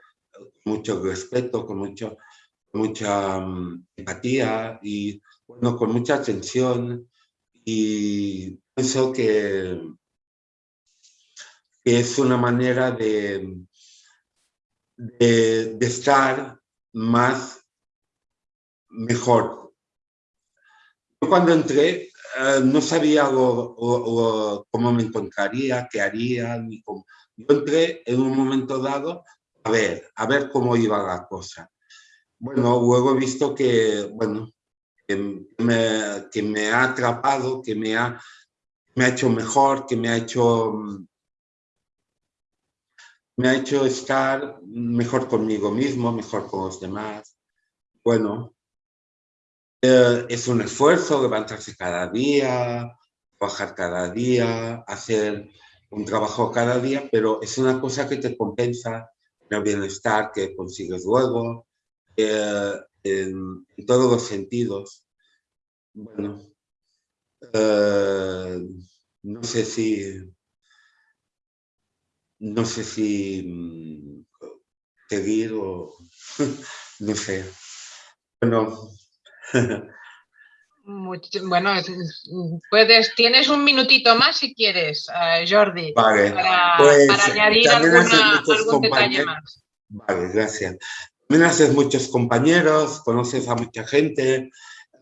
mucho respeto, con mucho, mucha mm, empatía y bueno, con mucha atención. Y pienso que, es una manera de, de, estar más mejor. Yo cuando entré eh, no sabía cómo me encontraría, qué haría. Ni cómo. Yo entré en un momento dado a ver, a ver cómo iba la cosa. Bueno, luego he visto que, bueno, que me, que me ha atrapado, que me ha, me ha hecho mejor, que me ha hecho, me ha hecho estar mejor conmigo mismo, mejor con los demás. Bueno, eh, es un esfuerzo levantarse cada día, trabajar cada día, hacer un trabajo cada día, pero es una cosa que te compensa el bienestar que consigues luego, eh, en, todos los sentidos. Bueno, eh, no sé si, no sé si mm, seguir o no sé. Bueno. Bueno, puedes, tienes un minutito más si quieres, eh, Jordi, para, pues, añadir algún detalle más. Vale, gracias. También haces muchos compañeros, conoces a mucha gente,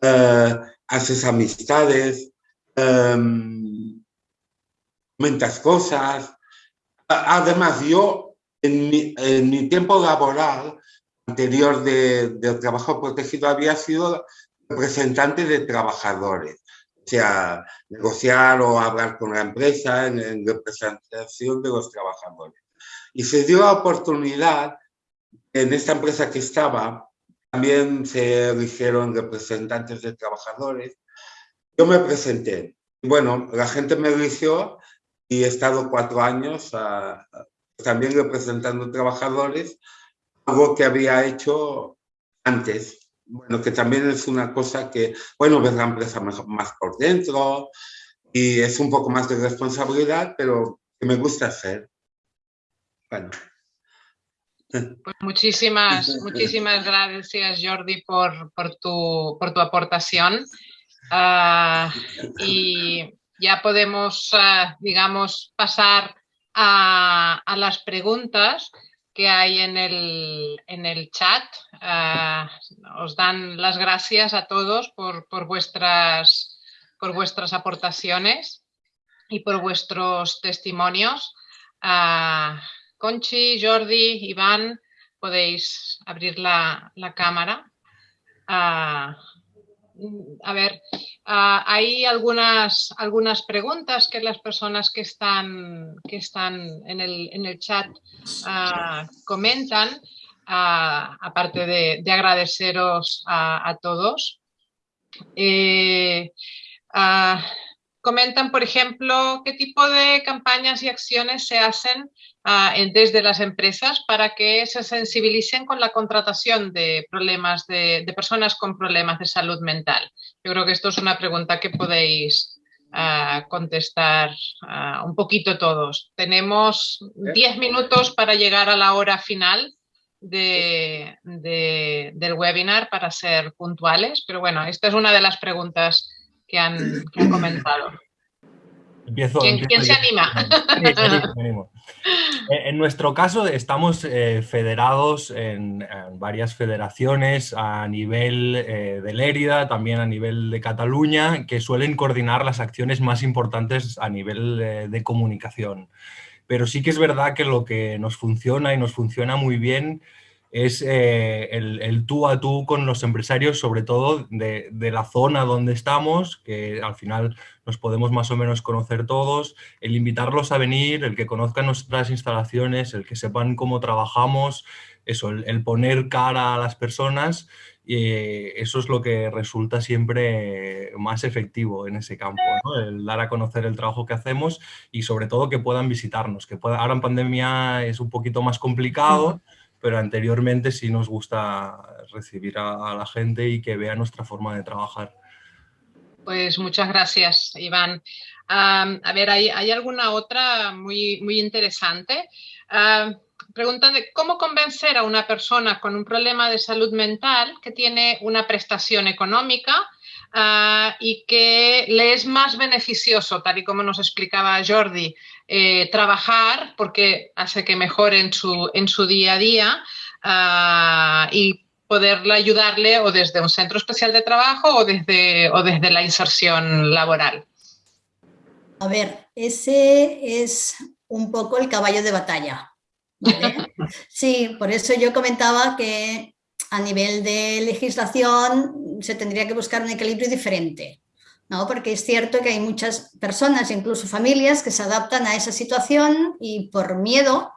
eh, haces amistades, em, comentas cosas. Además, yo en mi, tiempo laboral anterior de, del trabajo protegido había sido representante de trabajadores, o sea, negociar o hablar con la empresa en, en representación de los trabajadores. Y se dio la oportunidad en esta empresa que estaba, también se eligieron representantes de trabajadores. Yo me presenté. Bueno, la gente me eligió y he estado cuatro años ah, también representando trabajadores, algo que había hecho antes. Bueno, que también es una cosa que, bueno, ves la empresa más por dentro y es un poco más de responsabilidad, pero que me gusta hacer. Bueno. Pues muchísimas, muchísimas gracias, Jordi, por, tu, por tu aportación. Ah, y ya podemos, ah, digamos, pasar a, las preguntas que hay en el, en el chat. Os dan las gracias a todos por, por, vuestras, por vuestras aportaciones y por vuestros testimonios. Conchi, Jordi, Iván, podéis abrir la, cámara. Ah, a ver, ah, hay algunas, algunas preguntas que las personas que están, que están en, el, chat ah, comentan, aparte de, agradeceros a, todos. Eh, comentan, por ejemplo, qué tipo de campañas y acciones se hacen desde las empresas para que se sensibilicen con la contratación de problemas de, personas con problemas de salud mental. Yo creo que esto es una pregunta que podéis ah, contestar ah, un poquito todos. Tenemos 10 minutos para llegar a la hora final del webinar para ser puntuales, pero bueno, esta es una de las preguntas que han, comentado. ¿Quién, se anima? Eh, en nuestro caso estamos eh, federados en, varias federaciones a nivel eh, de Lérida, también a nivel de Cataluña, que suelen coordinar las acciones más importantes a nivel de comunicación. Pero sí que es verdad que lo que nos funciona y nos funciona muy bien es eh, el, tú a tú con los empresarios, sobre todo de, la zona donde estamos, que al final nos podemos más o menos conocer todos, el invitarlos a venir, el que conozcan nuestras instalaciones, el que sepan cómo trabajamos, eso, el, poner cara a las personas y eso es lo que resulta siempre más efectivo en ese campo, el dar a conocer el trabajo que hacemos y sobre todo que puedan visitarnos, que ahora en pandemia es un poquito más complicado, pero anteriormente sí nos gusta recibir a, la gente y que vea nuestra forma de trabajar. Pues muchas gracias, Iván. a ver, ¿hay, alguna otra muy, muy interesante? preguntan de cómo convencer a una persona con un problema de salud mental que tiene una prestación económica ah, y que le es más beneficioso, tal y como nos explicaba Jordi, eh, trabajar porque hace que mejore en su, en su día a día ah, y poderle ayudarle o desde un centro especial de trabajo o desde, o desde la inserción laboral. A ver, ese es un poco el caballo de batalla. Sí, por eso yo comentaba que a nivel de legislación se tendría que buscar un equilibrio diferente, ¿no? porque es cierto que hay muchas personas, incluso familias, que se adaptan a esa situación y por miedo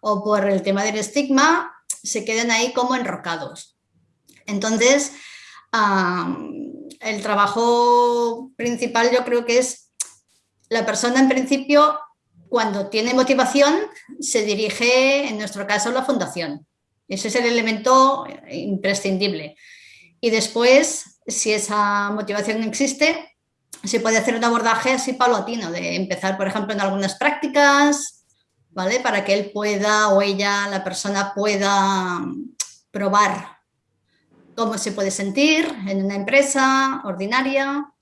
o por el tema del estigma se quedan ahí como enrocados. Entonces, el trabajo principal yo creo que es la persona en principio cuando tiene motivación, se dirige, en nuestro caso, a la fundación. Ese es el elemento imprescindible. Y después, si esa motivación existe, se puede hacer un abordaje así paulatino, de empezar, por ejemplo, en algunas prácticas, ¿vale? Para que él pueda o ella, la persona pueda probar cómo se puede sentir en una empresa ordinaria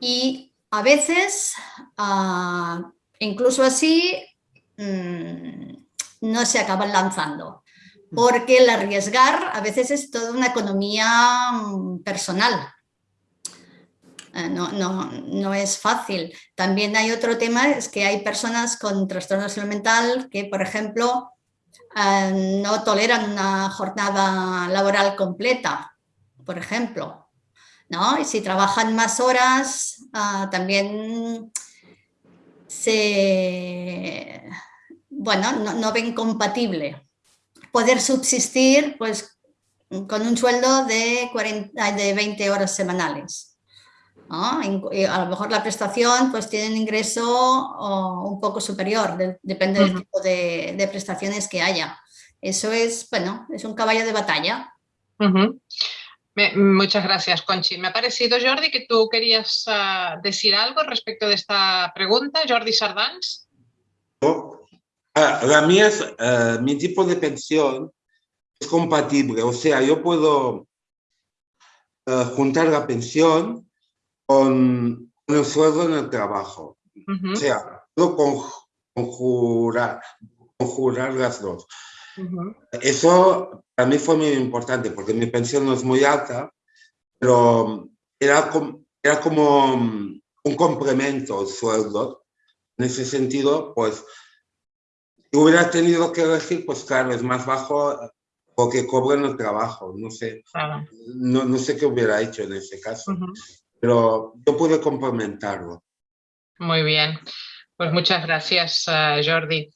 y a veces ah, Incluso así mm, no se acaban lanzando, porque el arriesgar a veces es toda una economía mm, personal. Eh, no, es fácil. También hay otro tema, es que hay personas con trastorno de mental que, por ejemplo, eh, no toleran una jornada laboral completa, por ejemplo. ¿no? Y si trabajan más horas, ah, también se, bueno, no, ven compatible poder subsistir pues, con un sueldo de, 40, de 20 horas semanales. A lo mejor la prestación pues tiene un ingreso un poco superior, depende del tipo de, prestaciones que haya. Eso es, bueno, es un caballo de batalla muchas gracias, Conchi. Me ha parecido, Jordi, que tú querías ah, decir algo respecto de esta pregunta. Jordi Sardans. Ah, la mía es, ah, mi tipo de pensión es compatible, o sea, yo puedo juntar la pensión con, el sueldo en el trabajo. O sea, puedo conjurar, conjurar las dos. Eso para mí fue muy importante porque mi pensión no es muy alta, pero era, era como un complemento al sueldo. En ese sentido, pues, si hubiera tenido que elegir, pues claro, es más bajo o que cobren el trabajo. No sé, no, no, sé qué hubiera hecho en ese caso, pero yo pude complementarlo. Muy bien, pues muchas gracias, uh, Jordi.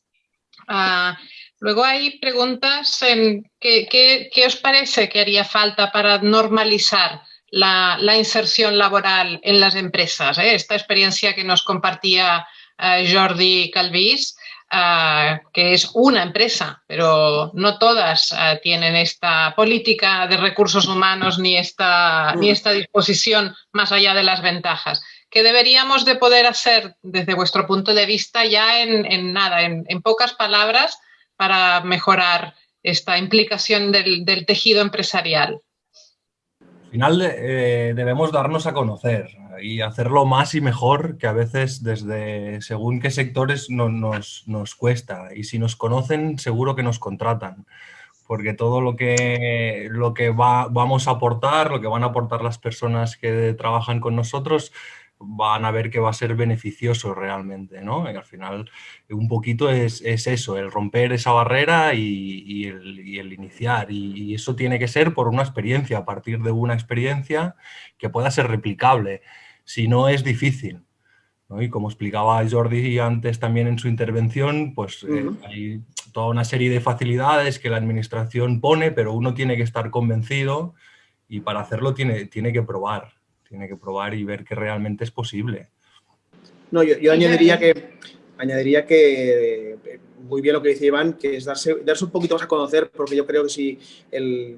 Uh, Luego hay preguntas en qué, os parece que haría falta para normalizar la, inserción laboral en las empresas. Eh? Esta experiencia que nos compartía eh, Jordi Calvis, eh, que es una empresa, pero no todas tienen esta política de recursos humanos ni esta, ni esta disposición más allá de las ventajas. ¿Qué deberíamos de poder hacer desde vuestro punto de vista ya en, nada, en pocas palabras, para mejorar esta implicación del, tejido empresarial? Al final eh, debemos darnos a conocer y hacerlo más y mejor que a veces desde según qué sectores nos, nos, cuesta. Y si nos conocen, seguro que nos contratan porque todo lo que, lo que va, vamos a aportar, lo que van a aportar las personas que trabajan con nosotros, van a ver que va a ser beneficioso realmente, ¿no? Y al final un poquito es, eso, el romper esa barrera y, el, iniciar. Y, eso tiene que ser por una experiencia, a partir de una experiencia que pueda ser replicable. Si no, es difícil. Y como explicaba Jordi antes también en su intervención, pues eh, hay toda una serie de facilidades que la administración pone, pero uno tiene que estar convencido y para hacerlo tiene, tiene que probar, tiene que probar y ver que realmente es posible. No, yo, añadiría que, añadiría que eh, muy bien lo que dice Iván, que es darse, darse un poquito más a conocer, porque yo creo que si el,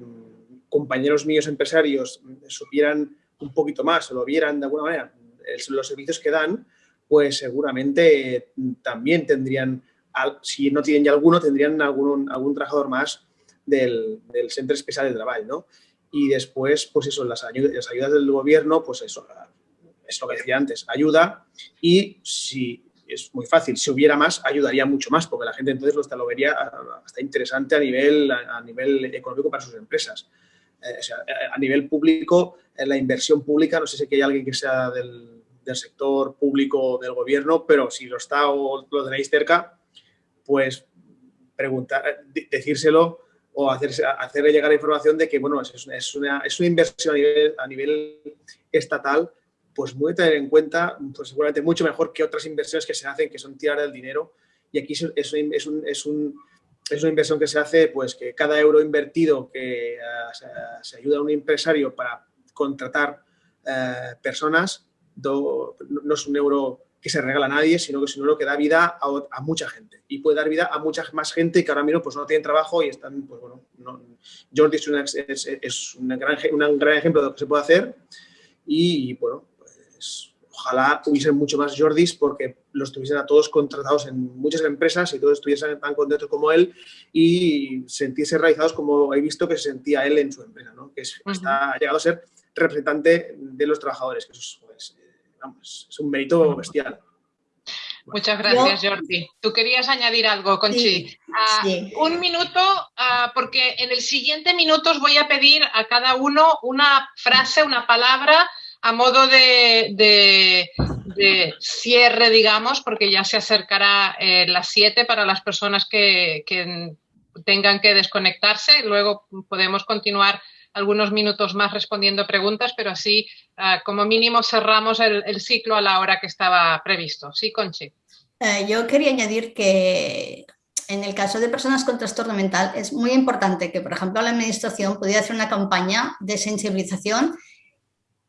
compañeros míos empresarios supieran un poquito más o lo vieran de alguna manera los servicios que dan, pues seguramente también tendrían, si no tienen ya alguno, tendrían algún, algún trabajador más del, del Centro Especial de Trabajo, ¿no? Y después, pues eso, las ayudas, las ayudas del gobierno, pues eso, es lo que decía antes, ayuda y si es muy fácil, si hubiera más, ayudaría mucho más, porque la gente entonces lo, hasta lo vería hasta interesante a nivel, a, nivel económico para sus empresas. Eh, a nivel público, en la inversión pública, no sé si hay alguien que sea del, del sector público del gobierno, pero si lo está o lo tenéis cerca, pues preguntar, decírselo o hacerse, hacerle llegar la información de que, bueno, es es una, es una inversión a nivel, a nivel estatal pues muy tener en cuenta, pues seguramente mucho mejor que otras inversiones que se hacen, que son tirar el dinero. Y aquí es, un, es, un, es una inversión que se hace, pues que cada euro invertido que uh, se, ayuda a un empresario para contratar uh, personas, do, no es un euro que se regala a nadie, sino que es euro que da vida a, a, mucha gente. Y puede dar vida a mucha más gente que ahora mismo pues, no tienen trabajo y están, pues bueno, no, Jordi es, una, es, es un, gran, un gran ejemplo de lo que se puede hacer y, bueno, ojalá hubiesen mucho más Jordis porque los tuviesen a todos contratados en muchas empresas y todos estuviesen tan contentos como él y sentirse realizados como he visto que se sentía él en su empresa, ¿no? que está, ha llegado a ser representante de los trabajadores, que eso es, vamos, es un mérito bestial. Muchas gracias, Jordi. Tú querías añadir algo, Conchi. Sí, ah, Un minuto, uh, porque en el siguiente minuto os voy a pedir a cada uno una frase, una palabra a modo de, cierre, digamos, porque ya se acercará eh, las 7 para las personas que, tengan que desconectarse. Luego podemos continuar algunos minutos más respondiendo preguntas, pero así ah, como mínimo cerramos el, ciclo a la hora que estaba previsto. Sí, Conchi. Eh, yo quería añadir que en el caso de personas con trastorno mental es muy importante que, por ejemplo, la administración pudiera hacer una campaña de sensibilización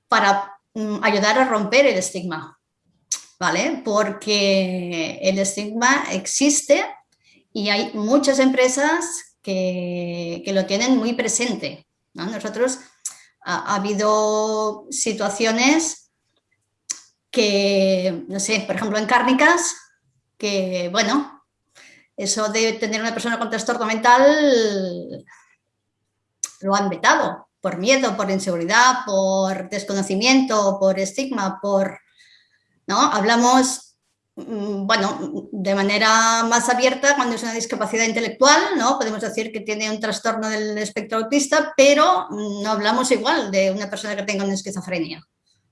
para mm, ayudar a romper el estigma, ¿vale? Porque el estigma existe y hay muchas empresas que, lo tienen muy presente. Nosotros ha, habido situaciones que, no sé, por ejemplo en cárnicas, que bueno, eso de tener una persona con trastorno mental lo han vetado por miedo, por inseguridad, por desconocimiento, por estigma, por... ¿no? Hablamos, bueno, de manera más abierta cuando es una discapacidad intelectual, ¿no? Podemos decir que tiene un trastorno del espectro autista, pero no hablamos igual de una persona que tenga una esquizofrenia.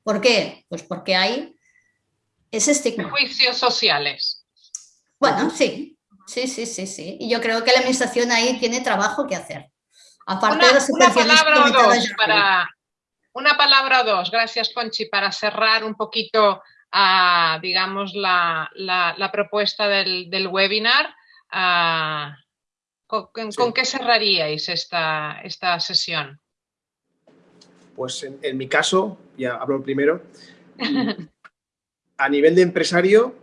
¿Por qué? Pues porque hay ese estigma. Juicios sociales. Bueno, sí, sí, sí, sí, sí. Y yo creo que la administración ahí tiene trabajo que hacer una, palabra o dos para una palabra o dos, gracias Conchi, para cerrar un poquito, a, digamos, la, propuesta del, webinar. ¿con, qué cerraríais esta, esta sesión? Pues en, mi caso, ya hablo primero, a nivel de empresario,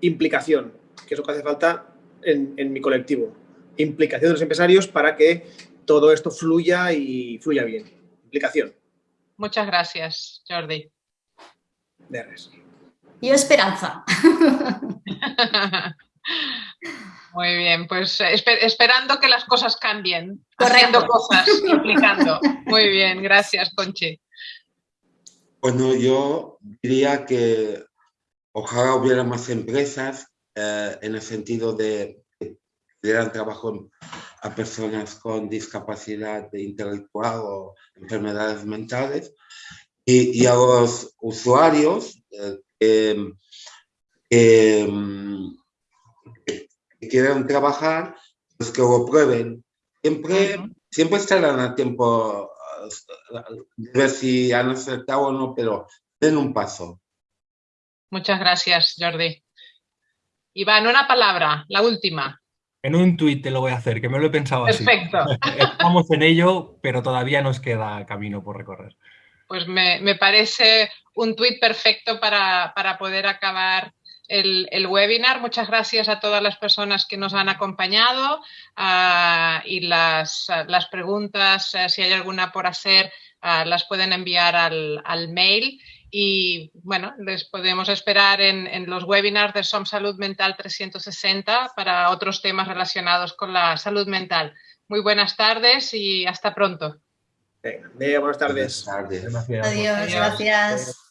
implicación, que es lo que hace falta en, en mi colectivo implicación de los empresarios para que todo esto fluya y fluya bien. Implicación. Muchas gracias, Jordi. De res. Y esperanza. Muy bien, pues esperando que las cosas cambien, haciendo cosas, implicando. Muy bien, gracias, Conchi. Bueno, yo diría que ojalá hubiera más empresas eh, en el sentido de dieran trabajo a personas con discapacidad intelectual o enfermedades mentales y, a los usuarios eh, que, quieran trabajar, pues que lo prueben. Siempre, siempre estarán a tiempo de ver si han acertado o no, pero den un paso. Muchas gracias, Jordi. Iván, una palabra, la última. En un tuit te lo voy a hacer, que me lo he pensado así. Perfecto. Estamos en ello, pero todavía nos queda camino por recorrer. Pues me, parece un tuit perfecto para, poder acabar el, webinar. Muchas gracias a todas las personas que nos han acompañado ah, y las, las preguntas, eh, si hay alguna por hacer, ah, las pueden enviar al, al mail y bueno, les podemos esperar en, los webinars de SOM Salud Mental 360 para otros temas relacionados con la salud mental. Muy buenas tardes y hasta pronto. Venga, buenas tardes. Adiós, gracias.